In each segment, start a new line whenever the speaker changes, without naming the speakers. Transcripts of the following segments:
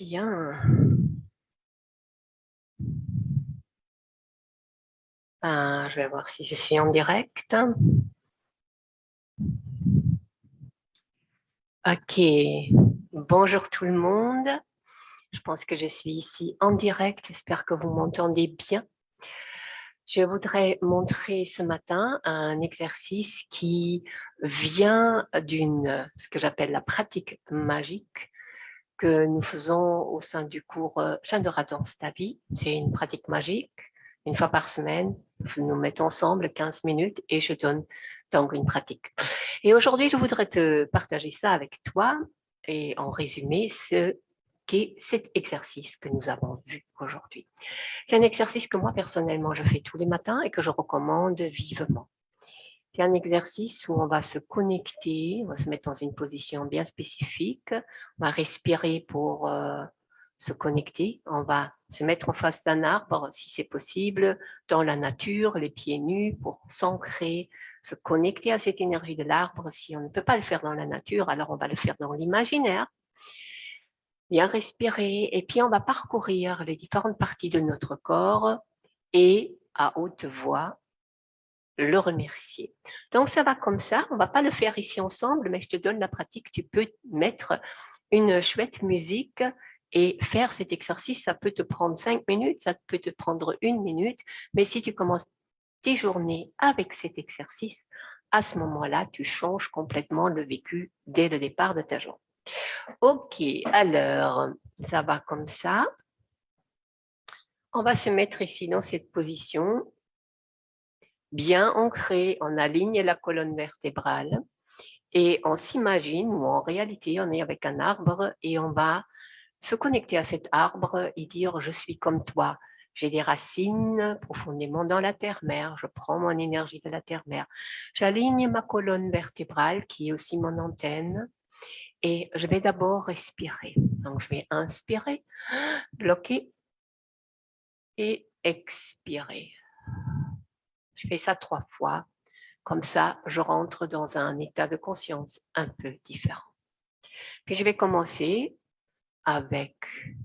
Bien. Ben, je vais voir si je suis en direct. Ok. Bonjour tout le monde. Je pense que je suis ici en direct. J'espère que vous m'entendez bien. Je voudrais montrer ce matin un exercice qui vient d'une, ce que j'appelle la pratique magique, que nous faisons au sein du cours Chandra Danse ta vie. C'est une pratique magique. Une fois par semaine, nous mettons ensemble 15 minutes et je donne donc une pratique. Et aujourd'hui, je voudrais te partager ça avec toi et en résumé ce qu'est cet exercice que nous avons vu aujourd'hui. C'est un exercice que moi personnellement je fais tous les matins et que je recommande vivement. C'est un exercice où on va se connecter, on va se mettre dans une position bien spécifique, on va respirer pour euh, se connecter, on va se mettre en face d'un arbre si c'est possible, dans la nature, les pieds nus pour s'ancrer, se connecter à cette énergie de l'arbre. Si on ne peut pas le faire dans la nature, alors on va le faire dans l'imaginaire. Bien respirer et puis on va parcourir les différentes parties de notre corps et à haute voix le remercier. Donc, ça va comme ça. On va pas le faire ici ensemble, mais je te donne la pratique. Tu peux mettre une chouette musique et faire cet exercice. Ça peut te prendre cinq minutes, ça peut te prendre une minute. Mais si tu commences tes journées avec cet exercice, à ce moment-là, tu changes complètement le vécu dès le départ de ta journée. Ok, alors, ça va comme ça. On va se mettre ici dans cette position bien ancré, on aligne la colonne vertébrale et on s'imagine ou en réalité on est avec un arbre et on va se connecter à cet arbre et dire je suis comme toi, j'ai des racines profondément dans la terre-mère, je prends mon énergie de la terre-mère, j'aligne ma colonne vertébrale qui est aussi mon antenne et je vais d'abord respirer. Donc je vais inspirer, bloquer et expirer. Je fais ça trois fois. Comme ça, je rentre dans un état de conscience un peu différent. Puis je vais commencer avec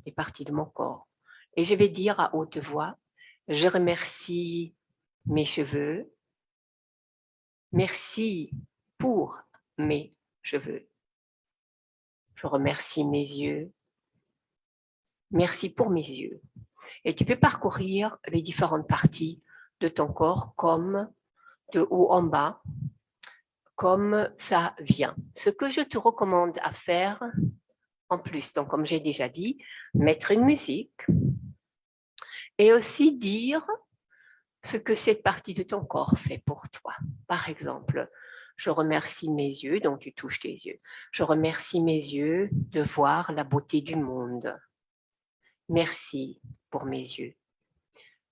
les parties de mon corps. Et je vais dire à haute voix, je remercie mes cheveux. Merci pour mes cheveux. Je remercie mes yeux. Merci pour mes yeux. Et tu peux parcourir les différentes parties ton corps comme de haut en bas, comme ça vient. Ce que je te recommande à faire en plus, donc comme j'ai déjà dit, mettre une musique et aussi dire ce que cette partie de ton corps fait pour toi. Par exemple, je remercie mes yeux, donc tu touches tes yeux. Je remercie mes yeux de voir la beauté du monde. Merci pour mes yeux.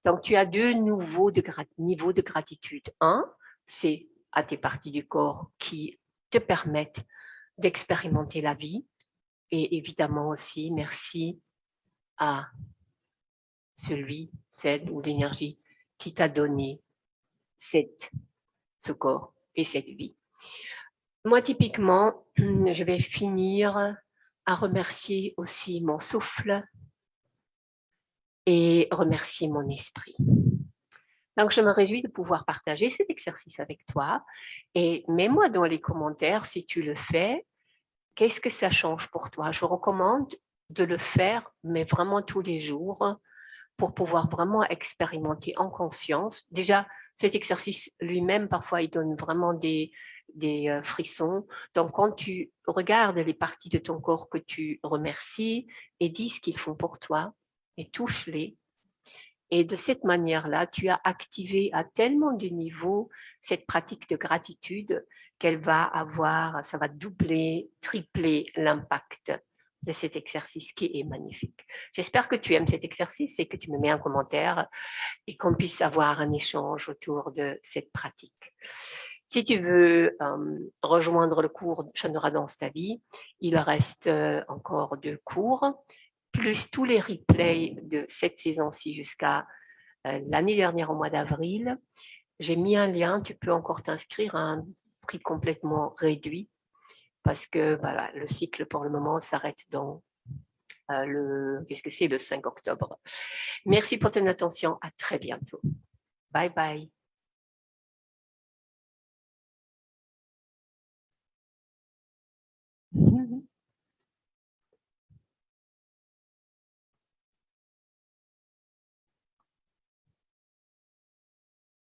Donc, tu as deux nouveaux niveaux de gratitude. Un, c'est à tes parties du corps qui te permettent d'expérimenter la vie. Et évidemment aussi, merci à celui, celle ou l'énergie qui t'a donné ce corps et cette vie. Moi, typiquement, je vais finir à remercier aussi mon souffle, et remercier mon esprit. Donc, je me réjouis de pouvoir partager cet exercice avec toi et mets-moi dans les commentaires si tu le fais, qu'est-ce que ça change pour toi? Je recommande de le faire, mais vraiment tous les jours pour pouvoir vraiment expérimenter en conscience. Déjà, cet exercice lui-même, parfois, il donne vraiment des, des euh, frissons. Donc, quand tu regardes les parties de ton corps que tu remercies et dis ce qu'ils font pour toi, et touche-les. Et de cette manière-là, tu as activé à tellement de niveaux cette pratique de gratitude qu'elle va avoir, ça va doubler, tripler l'impact de cet exercice qui est magnifique. J'espère que tu aimes cet exercice et que tu me mets un commentaire et qu'on puisse avoir un échange autour de cette pratique. Si tu veux euh, rejoindre le cours Chandra dans ta vie, il reste euh, encore deux cours plus tous les replays de cette saison-ci jusqu'à euh, l'année dernière au mois d'avril. J'ai mis un lien, tu peux encore t'inscrire à un prix complètement réduit parce que voilà, le cycle pour le moment s'arrête dans le, qu'est-ce que c'est, le 5 octobre. Merci pour ton attention. À très bientôt. Bye bye.